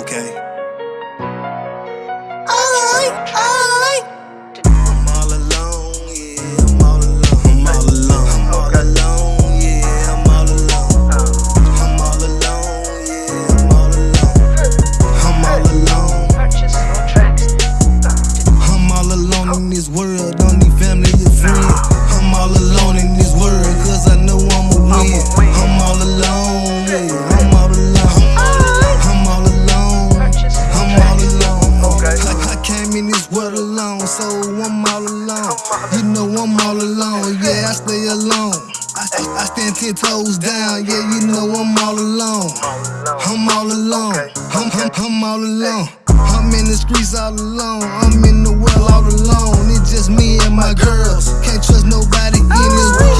Okay. I'm all alone. You know I'm all alone, yeah, I stay alone. I, I, stand ten toes down, yeah, you know I'm all alone. I'm all alone. I'm, I'm, I'm all alone. I'm in the streets all alone. I'm in the world all alone. It's just me and my girls. Can't trust nobody in this world.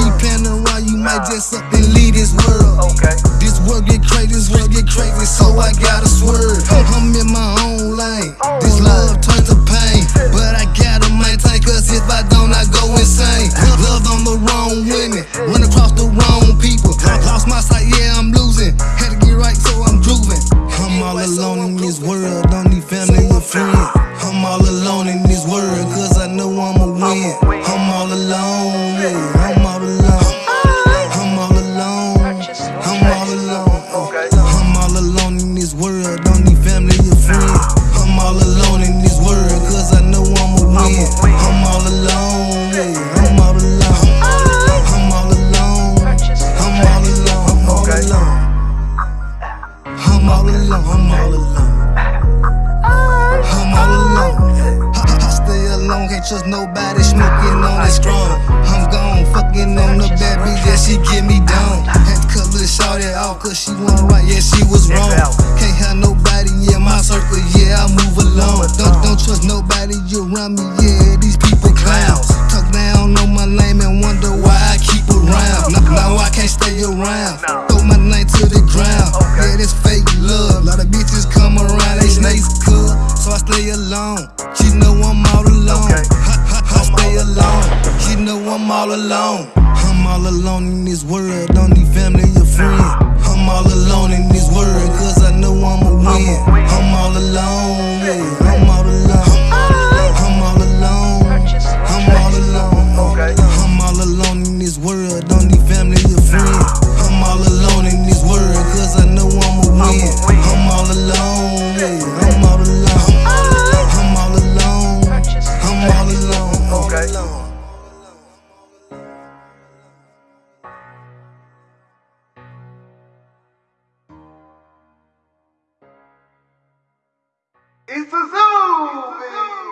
Alone in this world, cause I know I'ma win. I'm all alone, yeah, I'm all alone. I'm all alone. I'm all alone. I'm all alone in this world. Don't need family or friends. I'm all alone in this world. Cause I know I'ma win. I'm all alone. Yeah, I'm all alone. I'm all alone. I'm all alone. I'm all alone. I'm all alone. I'm all alone. Alone, can't trust nobody. Smoking on that strong. I'm gone, fucking on the bad bitch, yeah, she get me down. Had to cut little shorty off, cause she wasn't right, yeah, she was wrong. Can't have nobody, yeah, my circle, yeah, I move along. Don't, don't trust nobody around me, yeah, these people clowns. Talk down on my name and wonder why I keep around. Now, now I can't stay around. Throw my name to the ground. Yeah, this fake love. A lot of bitches come around, they snakes cool. So I stay alone. She know I'm all alone. I'm all alone in this world. Don't need family or friends. I'm all alone in this world. Cause I know I'ma win. I'm all alone. Yeah, I'm all alone. I'm all alone. I'm all alone. I'm all alone in this world. Don't need family or friends. I'm all alone in this world. Cause I know I'ma win. It's a zoo, baby.